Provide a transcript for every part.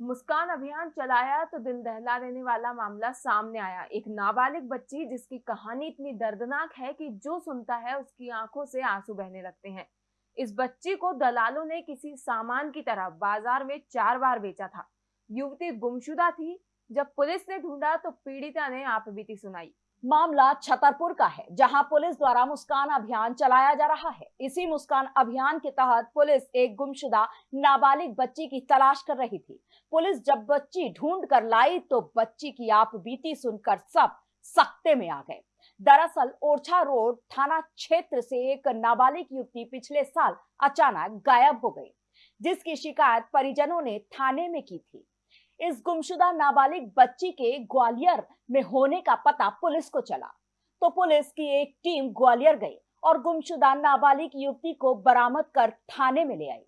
मुस्कान अभियान चलाया तो दिल दहला देने वाला मामला सामने आया। एक नाबालिग बच्ची जिसकी कहानी इतनी दर्दनाक है कि जो सुनता है उसकी आँखों से आँसू बहने लगते हैं। इस बच्ची को दलालों ने किसी सामान की तरह बाज़ार में चार बार बेचा था। युवती गुमशुदा थी। जब पुलिस ने ढूंढा तो पीड़िता ने आप सुनाई। मामला छतरपुर का है, जहाँ पुलिस द्वारा मुस्कान अभियान चलाया जा रहा है। इसी मुस्कान अभियान के तहत पुलिस एक गुमशुदा नाबालिग बच्ची की तलाश कर रही थी। पुलिस जब बच्ची ढूंढ कर लाई तो बच्ची की आप बीती सुनकर सब सख्ते में आ गए। दरअसल ओरछा रोड थाना क्षेत्र से एक नाबालिग युवती पिछले साल अचानक गायब हो गई, जिसकी शिकायत परिजनों ने थाने में की थी। इस गुमशुदा नाबालिग बच्ची के ग्वालियर में होने का पता पुलिस को चला। तो पुलिस की एक टीम ग्वालियर गई और गुमशुदा नाबालिग युवती को बरामद कर थाने में ले आई।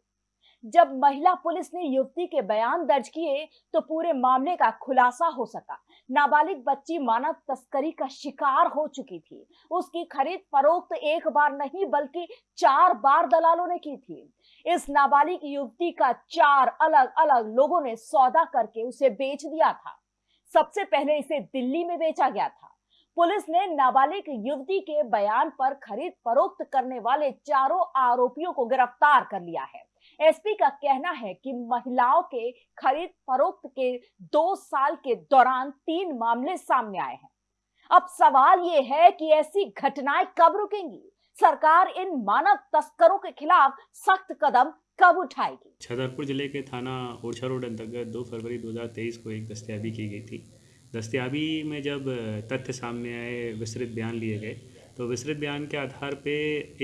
जब महिला पुलिस ने युवती के बयान दर्ज किए तो पूरे मामले का खुलासा हो सका। नाबालिग बच्ची मानव तस्करी का शिकार हो चुकी थी। उसकी खरीद फरोख्त एक बार नहीं, बल्कि चार बार दलालों ने की थी। इस नाबालिग युवती का चार अलग अलग लोगों ने सौदा करके उसे बेच दिया था। सबसे पहले इसे दिल्ली में बेचा गया था। पुलिस ने नाबालिग युवती के बयान पर खरीद फरोख्त करने वाले चारों आरोपियों को गिरफ़्तार कर लिया है। एसपी का कहना है कि महिलाओं के खरीद फरोख्त के दो साल के दौरान तीन मामले सामने आए हैं। अब सवाल ये है कि ऐसी घटनाएँ कब रुकेंगी? सरकार इन मानव तस्करों के खिलाफ सख्त कदम कब उठाएगी? छतरपुर ज़िले के थाना ओरछा रोड अंतर्गत 2 फरवरी 2023 को एक दस्तियाबी की गई थी। दस्तियाबी में जब तथ्य सामने आए, विस्तृत बयान लिए गए तो विस्तृत बयान के आधार पे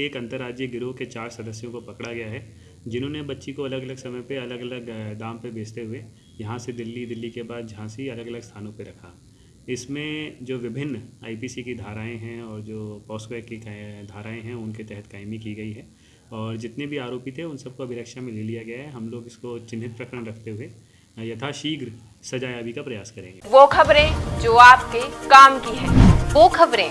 एक अंतर्राज्यीय गिरोह के चार सदस्यों को पकड़ा गया है। जिन्होंने बच्ची को अलग अलग समय पे अलग अलग दाम पे बेचते हुए यहाँ से दिल्ली दिल्ली के बाद झांसी अलग अलग स्थानों पे रखा। इसमें जो विभिन्न आईपीसी की धाराएँ हैं और जो पॉस्को की धाराएँ हैं उनके तहत कायमी की गई है। और जितने भी आरोपी थे उन सबको अभिरक्षा में ले लिया गया है। हम लोग इसको चिन्हित प्रकरण रखते हुए यथाशीघ्र सजायाबी का प्रयास करेंगे। वो खबरें जो आपके काम की है वो खबरें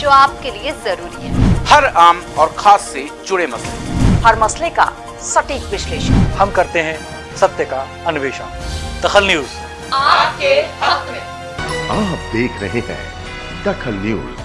जो आपके लिए ज़रूरी है। हर आम और खास से जुड़े मसले। हर मसले का सटीक विश्लेषण। हम करते हैं सत्य का अन्वेषण। दखल न्यूज़। आपके हक में। आप देख रहे हैं दखल न्यूज़।